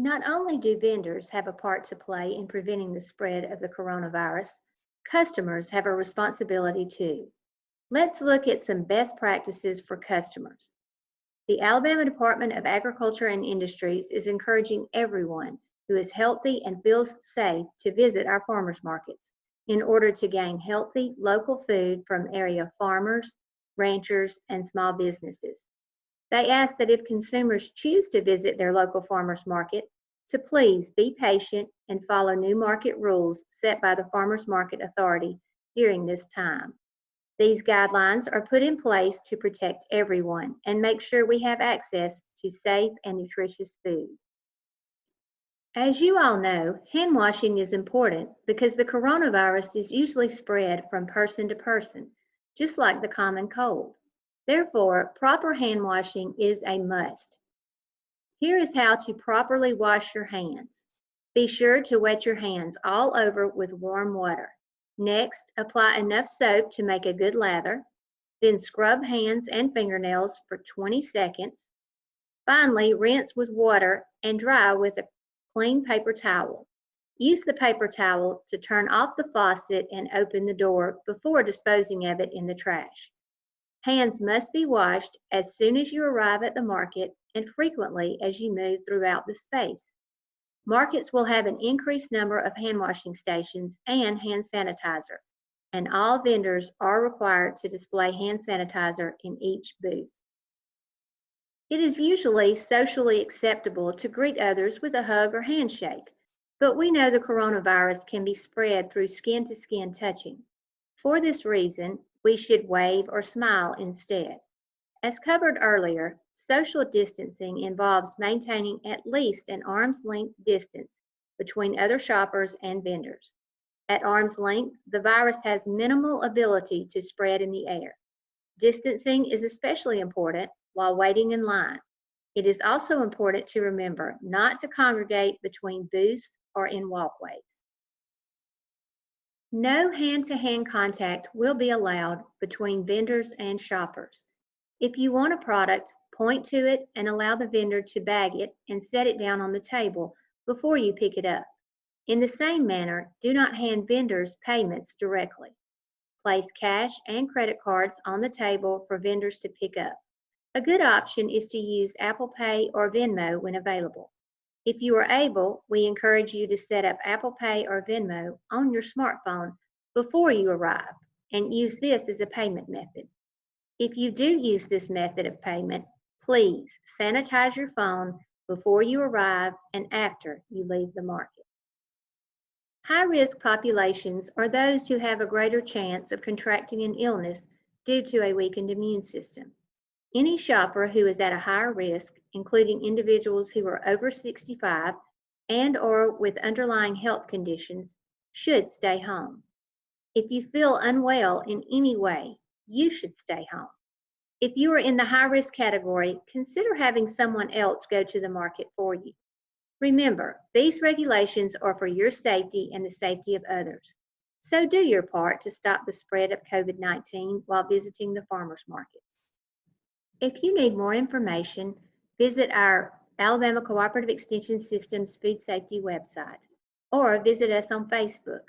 Not only do vendors have a part to play in preventing the spread of the coronavirus, customers have a responsibility too. Let's look at some best practices for customers. The Alabama Department of Agriculture and Industries is encouraging everyone who is healthy and feels safe to visit our farmers markets in order to gain healthy local food from area farmers, ranchers, and small businesses. They ask that if consumers choose to visit their local farmers market, to please be patient and follow new market rules set by the Farmers Market Authority during this time. These guidelines are put in place to protect everyone and make sure we have access to safe and nutritious food. As you all know, hand washing is important because the coronavirus is usually spread from person to person, just like the common cold. Therefore, proper hand washing is a must. Here is how to properly wash your hands. Be sure to wet your hands all over with warm water. Next, apply enough soap to make a good lather. Then scrub hands and fingernails for 20 seconds. Finally, rinse with water and dry with a clean paper towel. Use the paper towel to turn off the faucet and open the door before disposing of it in the trash. Hands must be washed as soon as you arrive at the market and frequently as you move throughout the space. Markets will have an increased number of hand washing stations and hand sanitizer, and all vendors are required to display hand sanitizer in each booth. It is usually socially acceptable to greet others with a hug or handshake, but we know the coronavirus can be spread through skin to skin touching. For this reason, we should wave or smile instead. As covered earlier, social distancing involves maintaining at least an arm's length distance between other shoppers and vendors. At arm's length, the virus has minimal ability to spread in the air. Distancing is especially important while waiting in line. It is also important to remember not to congregate between booths or in walkways. No hand-to-hand contact will be allowed between vendors and shoppers. If you want a product, point to it and allow the vendor to bag it and set it down on the table before you pick it up. In the same manner, do not hand vendors payments directly. Place cash and credit cards on the table for vendors to pick up. A good option is to use Apple Pay or Venmo when available. If you are able, we encourage you to set up Apple Pay or Venmo on your smartphone before you arrive and use this as a payment method. If you do use this method of payment, please sanitize your phone before you arrive and after you leave the market. High-risk populations are those who have a greater chance of contracting an illness due to a weakened immune system. Any shopper who is at a higher risk, including individuals who are over 65 and or with underlying health conditions, should stay home. If you feel unwell in any way, you should stay home. If you are in the high risk category, consider having someone else go to the market for you. Remember, these regulations are for your safety and the safety of others. So do your part to stop the spread of COVID-19 while visiting the farmers markets. If you need more information, visit our Alabama Cooperative Extension Systems Food Safety website or visit us on Facebook.